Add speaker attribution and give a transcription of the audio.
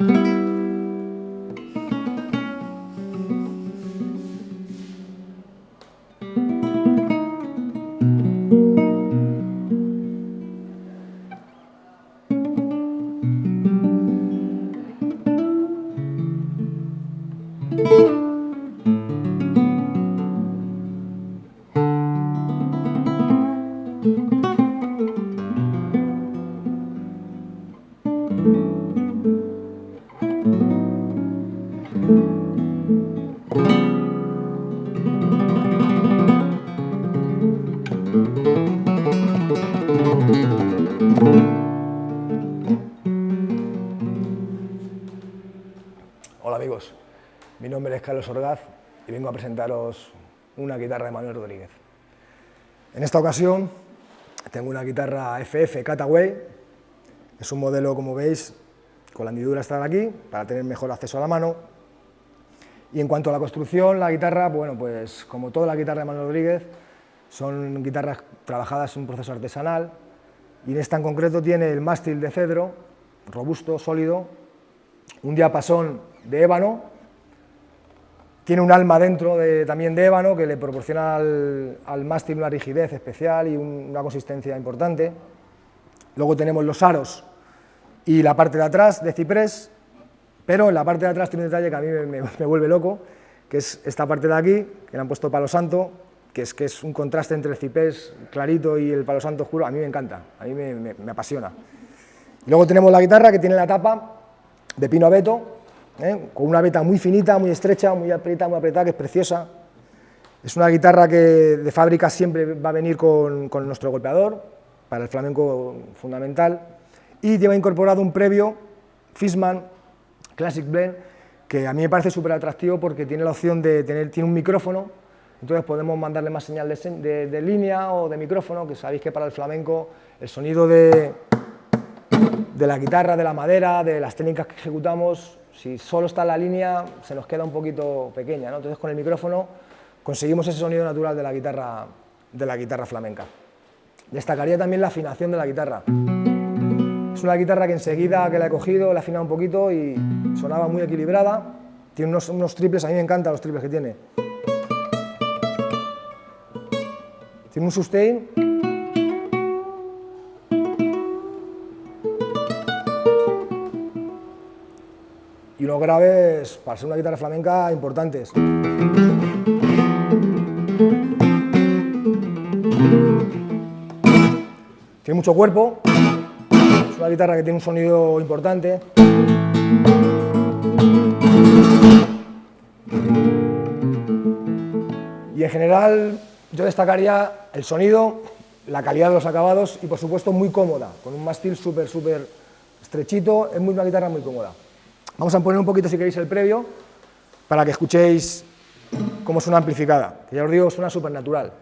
Speaker 1: thank mm -hmm. you Hola amigos, mi nombre es Carlos Orgaz y vengo a presentaros una guitarra de Manuel Rodríguez. En esta ocasión tengo una guitarra FF Cataway, es un modelo como veis con la hendidura está aquí para tener mejor acceso a la mano. Y en cuanto a la construcción, la guitarra, bueno pues como toda la guitarra de Manuel Rodríguez son guitarras trabajadas en un proceso artesanal y en esta en concreto tiene el mástil de cedro, robusto, sólido, un diapasón de ébano, tiene un alma dentro también de ébano que le proporciona al, mástil una rigidez especial y una consistencia importante. Luego tenemos los aros y la parte de atrás de ciprés, pero en la parte de atrás tiene un detalle que a mí me, vuelve loco, que es esta parte de aquí, que le han puesto palo santo, que es, que es un contraste entre el ciprés clarito y el palo santo oscuro, a mí me encanta, a mí me, apasiona. luego tenemos la guitarra que tiene la tapa de pino abeto, ¿eh? con una veta muy finita, muy estrecha, muy apretada, muy apretada, que es preciosa. Es una guitarra que de fábrica siempre va a venir con, nuestro golpeador, para el flamenco fundamental, y lleva incorporado un previo Fishman Classic Blend, que a mí me parece súper atractivo porque tiene la opción de tener tiene un micrófono, entonces podemos mandarle más señal de, línea o de micrófono, que sabéis que para el flamenco el sonido de, de la guitarra, de la madera, de las técnicas que ejecutamos, si solo está la línea, se nos queda un poquito pequeña, entonces con el micrófono conseguimos ese sonido natural de la guitarra, de la guitarra flamenca. Destacaría también la afinación de la guitarra. Es una guitarra que enseguida que la he cogido, la he afinado un poquito y sonaba muy equilibrada. Tiene unos, unos triples, a mí me encantan los triples que tiene. Tiene un sustain y unos graves, para ser una guitarra flamenca, importantes. Tiene mucho cuerpo, es una guitarra que tiene un sonido importante. Y en general yo destacaría el sonido, la calidad de los acabados y por supuesto muy cómoda, con un mástil súper, súper estrechito, es muy, una guitarra muy cómoda. Vamos a poner un poquito, si queréis, el previo, para que escuchéis cómo suena amplificada, que ya os digo, suena súper natural.